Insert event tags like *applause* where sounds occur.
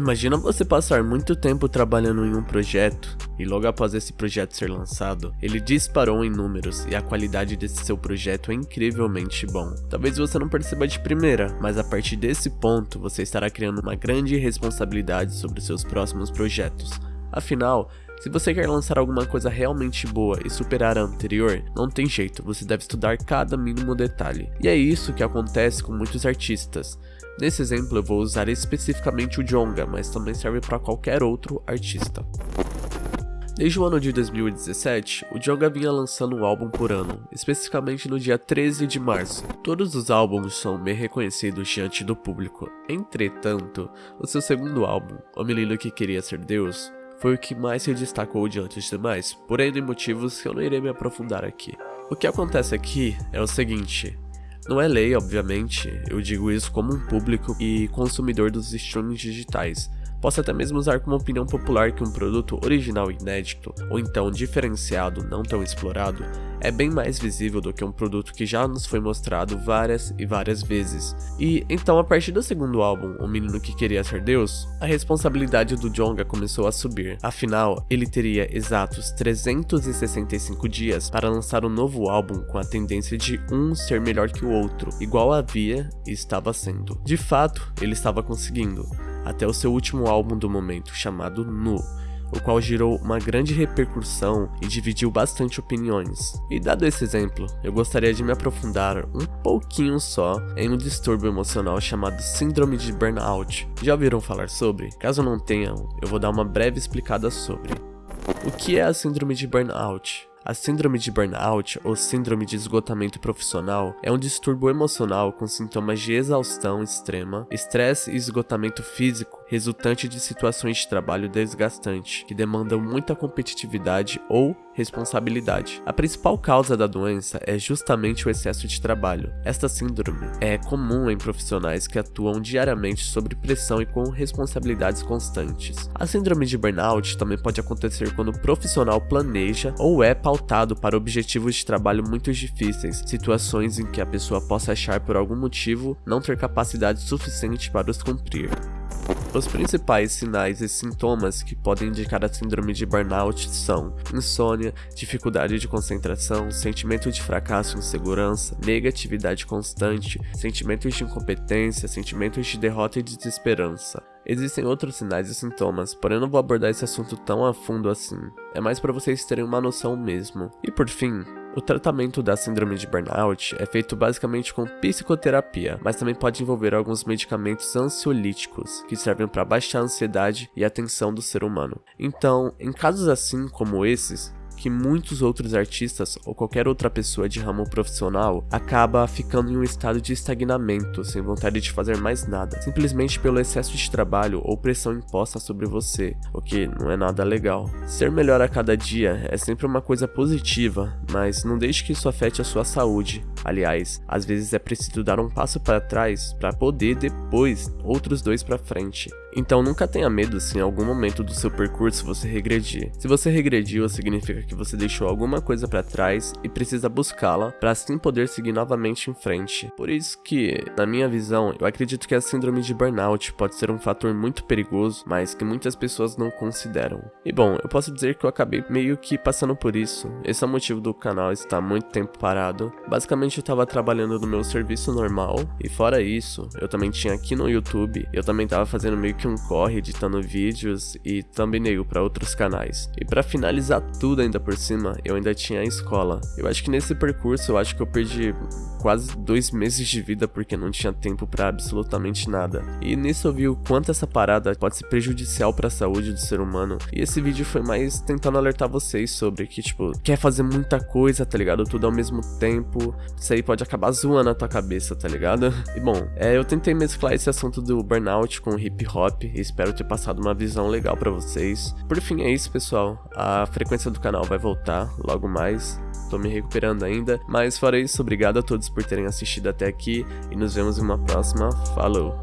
Imagina você passar muito tempo trabalhando em um projeto e logo após esse projeto ser lançado, ele disparou em números e a qualidade desse seu projeto é incrivelmente bom. Talvez você não perceba de primeira, mas a partir desse ponto você estará criando uma grande responsabilidade sobre seus próximos projetos. Afinal, se você quer lançar alguma coisa realmente boa e superar a anterior, não tem jeito, você deve estudar cada mínimo detalhe. E é isso que acontece com muitos artistas. Nesse exemplo eu vou usar especificamente o Jonga, mas também serve para qualquer outro artista. Desde o ano de 2017, o Jonga vinha lançando um álbum por ano, especificamente no dia 13 de março. Todos os álbuns são bem reconhecidos diante do público. Entretanto, o seu segundo álbum, O Menino que Queria Ser Deus, foi o que mais se destacou diante dos demais, por N motivos que eu não irei me aprofundar aqui. O que acontece aqui é o seguinte, não é lei, obviamente, eu digo isso como um público e consumidor dos streamings digitais, Posso até mesmo usar como opinião popular que um produto original inédito, ou então diferenciado, não tão explorado, é bem mais visível do que um produto que já nos foi mostrado várias e várias vezes. E então a partir do segundo álbum, O Menino que Queria Ser Deus, a responsabilidade do Jonga começou a subir. Afinal, ele teria exatos 365 dias para lançar um novo álbum com a tendência de um ser melhor que o outro, igual havia e estava sendo. De fato, ele estava conseguindo até o seu último álbum do momento, chamado Nu, o qual gerou uma grande repercussão e dividiu bastante opiniões. E dado esse exemplo, eu gostaria de me aprofundar um pouquinho só em um distúrbio emocional chamado Síndrome de Burnout. Já ouviram falar sobre? Caso não tenham, eu vou dar uma breve explicada sobre. O que é a Síndrome de Burnout? A síndrome de burnout, ou síndrome de esgotamento profissional, é um distúrbio emocional com sintomas de exaustão extrema, estresse e esgotamento físico resultante de situações de trabalho desgastantes, que demandam muita competitividade ou responsabilidade. A principal causa da doença é justamente o excesso de trabalho. Esta síndrome é comum em profissionais que atuam diariamente sob pressão e com responsabilidades constantes. A síndrome de burnout também pode acontecer quando o profissional planeja ou é pautado para objetivos de trabalho muito difíceis, situações em que a pessoa possa achar por algum motivo não ter capacidade suficiente para os cumprir. Os principais sinais e sintomas que podem indicar a síndrome de burnout são insônia, dificuldade de concentração, sentimento de fracasso e insegurança, negatividade constante, sentimentos de incompetência, sentimentos de derrota e desesperança. Existem outros sinais e sintomas, porém eu não vou abordar esse assunto tão a fundo assim. É mais para vocês terem uma noção mesmo. E por fim, o tratamento da síndrome de burnout é feito basicamente com psicoterapia, mas também pode envolver alguns medicamentos ansiolíticos, que servem para baixar a ansiedade e a tensão do ser humano. Então, em casos assim como esses, que muitos outros artistas ou qualquer outra pessoa de ramo profissional acaba ficando em um estado de estagnamento, sem vontade de fazer mais nada, simplesmente pelo excesso de trabalho ou pressão imposta sobre você, o que não é nada legal. Ser melhor a cada dia é sempre uma coisa positiva, mas não deixe que isso afete a sua saúde. Aliás, às vezes é preciso dar um passo para trás para poder depois outros dois para frente. Então nunca tenha medo se em algum momento do seu percurso você regredir. Se você regrediu, significa que você deixou alguma coisa para trás e precisa buscá-la para assim poder seguir novamente em frente. Por isso que, na minha visão, eu acredito que a síndrome de burnout pode ser um fator muito perigoso, mas que muitas pessoas não consideram. E bom, eu posso dizer que eu acabei meio que passando por isso. Esse é o motivo do canal estar muito tempo parado. Basicamente eu estava trabalhando no meu serviço normal e fora isso, eu também tinha aqui no YouTube, eu também estava fazendo meio um corre editando vídeos e thumbnail para outros canais. E para finalizar tudo ainda por cima, eu ainda tinha a escola. Eu acho que nesse percurso eu acho que eu perdi quase dois meses de vida porque não tinha tempo para absolutamente nada. E nisso eu vi o quanto essa parada pode ser prejudicial para a saúde do ser humano. E esse vídeo foi mais tentando alertar vocês sobre que, tipo, quer fazer muita coisa, tá ligado? Tudo ao mesmo tempo. Isso aí pode acabar zoando a tua cabeça, tá ligado? *laughs* E bom, é, eu tentei mesclar esse assunto do burnout com hip hop e espero ter passado uma visão legal para vocês. Por fim, é isso, pessoal. A frequência do canal vai voltar logo mais. Tô me recuperando ainda, mas fora isso, obrigado a todos por terem assistido até aqui e nos vemos em uma próxima. Falou!